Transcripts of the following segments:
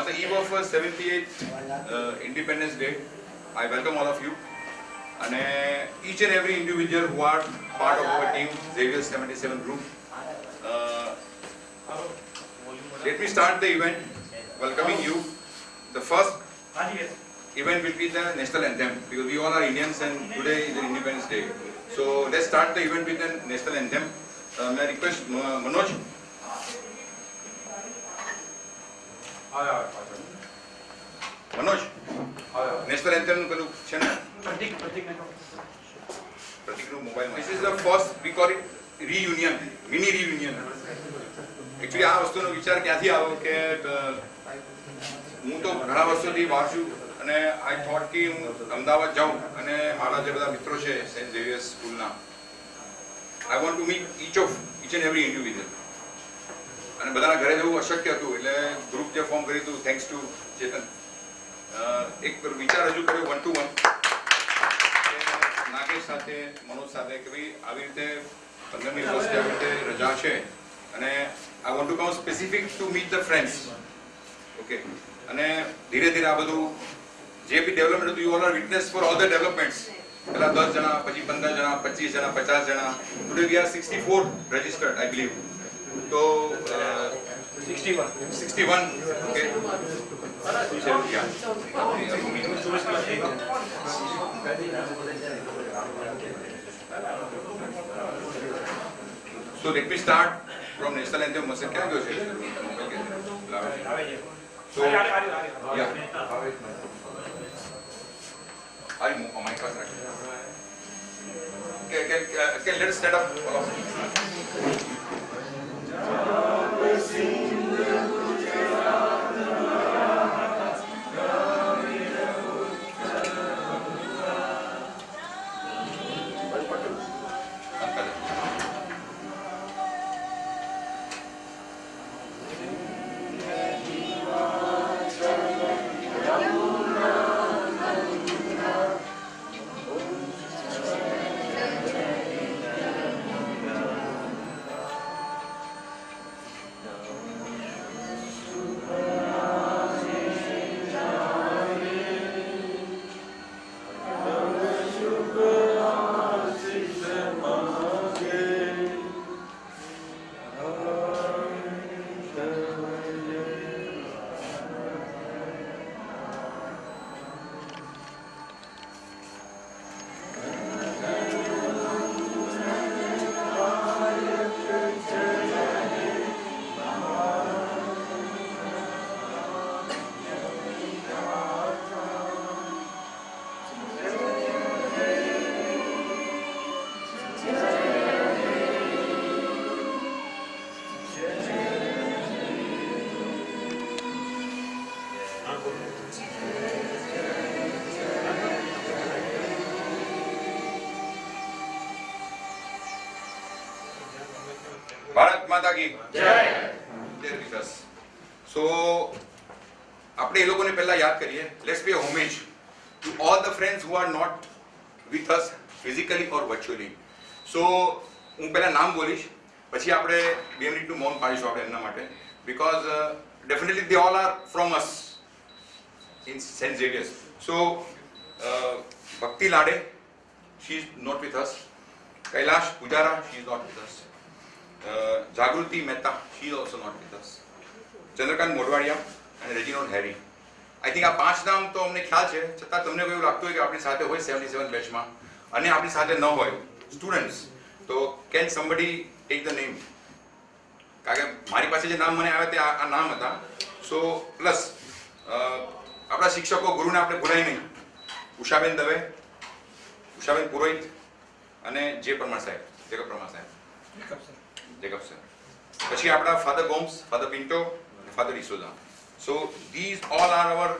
On the eve of 78th uh, uh, Independence Day, I welcome all of you અને uh, each and every individual who are part of our team, Xavier 77 group. Uh, let me start the event welcoming you. The first event will be the national anthem because we all are Indians and today is the Independence Day. So let's start the event with the national anthem. Uh, may I request uh, Manoj Manoj national anthem પેલું છે ને પ્રતિક પ્રતિક પ્રતિકનું mobile this the first we call it reunion mini reunion actually આ વસ્તુનો વિચાર ક્યાંથી આવ્યો કે હું તો ઘણા વર્ષોથી વાંચું અને આઈ થોટ કે હું અમદાવાદ જાઉં અને મારા જે બધા મિત્રો છે સેન્ટ ઝેવિયર્સ સ્કૂલના I want to meet each of each and every individual અને બધાના ઘરે જવું અશક્ય હતું એટલે ગ્રુપ જે ફોર્મ કર્યું હતું થેન્ક્સ ટુ ચેતન એક વિચાર રજૂ કર્યો વન ટુ વન નાગેશ સાથે મનોજ સાથે કે ભાઈ આવી રીતે પંદરમી ઓગસ્ટે આવી રીતે રજા છે અને આ want to come specific to meet the friends okay અને ધીરે ધીરે આ બધું જે બી ડેવલપમેન્ટ હતું you all are witness for all the developments પહેલાં દસ જણા પછી પંદર જણા પચીસ જણા પચાસ જણા today we are sixty four registered I believe तो sixty one sixty one okay yeah. So let me start from National Anthem Muslim Can I go So, yeah. I'll move on my class. Can, can, can let us stand up. see. Bharat Mata કી જય વિકાસ સો આપણે એ લોકોને પહેલા યાદ કરીએ let's be homage to all the friends who are not with us physically or virtually so હું પહેલાં નામ બોલીશ પછી આપણે બે મિનિટનું મૌન પાડીશું આપણે એમના માટે because definitely they all are from us in saint Xavier's so Bhakti Lade she is not with us Kailash Pujara she is not with us Jagruti Mehta Mehta, she is also not Chandrakant Modhwadia અને રેજિનોલ્ડ હેરી આઈ થિંક આ પાંચ નામ તો અમને ખ્યાલ છે છતાં તમને કોઈ એવું લાગતું હોય કે આપણી સાથે હોય સેવન્ટી સેવન બેચમાં અને આપણી સાથે ન હોય સ્ટુડન્ટ્સ તો can somebody take the name કારણ કે મારી પાસે જે નામ મને આવ્યા તે આ નામ હતા સો પ્લસ આપણા શિક્ષકો ગુરુને આપણે ભૂલાય નહીં ઉષાબેન દવે ઉષાબેન પુરોહિત અને જે પ્રમાણ સાહેબ જગત પ્રમાણ સાહેબ Jacob sir. પછી આપણા ફાધર ગોમ્સ ફાધર પિન્ટો અને father Isoda so these all are our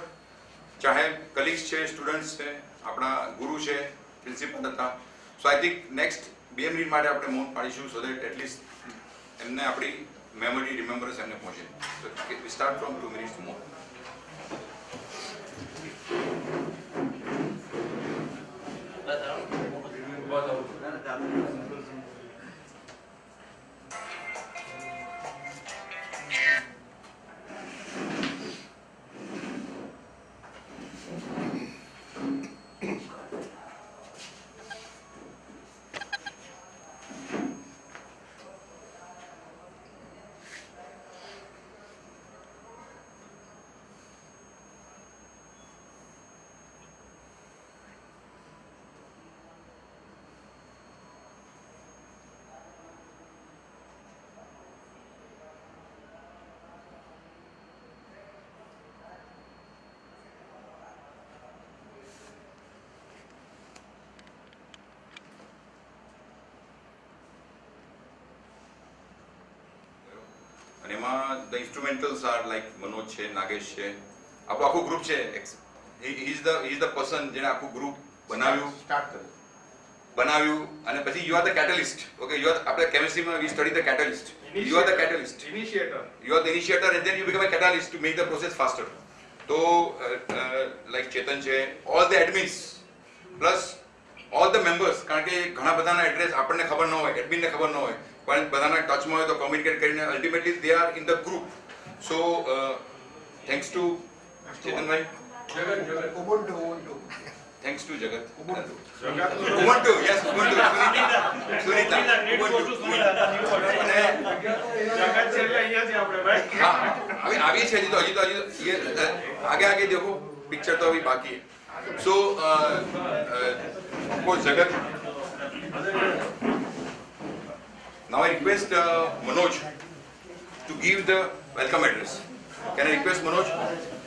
ચાહે કલીગ્સ છે સ્ટુડન્ટ્સ છે આપણા ગુરુ છે પ્રિન્સિપલ હતા સો આઈ થિંક નેક્સ્ટ બીએમ રીડ માટે આપણે મૌન પાડીશું સો દેટ એટલીસ્ટ એમને આપણી મેમરી રિમેમ્બરન્સ એમને પહોંચે so we from two minutes more અને એમાં the instrumentals are like Manoj છે નાગેશ છે આપણું આખું ગ્રુપ છે he is the is the person જેણે આખું ગ્રુપ બનાવ્યું સ્ટાર્ટ કર્યું બનાવ્યું અને પછી you are the catalyst okay you are આપણે કેમિસ્ટ્રીમાં we study the catalyst you are the catalyst initiator you are the initiator and then you become a catalyst to make the process faster તો like Chetan છે all the admins plus all the members કારણ કે ઘણા બધાના address આપણને ખબર ન હોય એડમિનને ખબર ન હોય પણ બધાના ટચમાં હોય તો કોમ્યુનિકેટ કરીને ultimately they are in the group so thanks to ચેતનભાઈ થેન્ક્સ ટુ જગત ઉમંટુ યસ ઉમંટુ સુનિતા જગત આવી છે હજી તો હજી તો હજી આગે આગે દેખો પિક્ચર તો અભી બાકી સો सो so, Now I request uh, Manoj to give the welcome address. Can I request Manoj?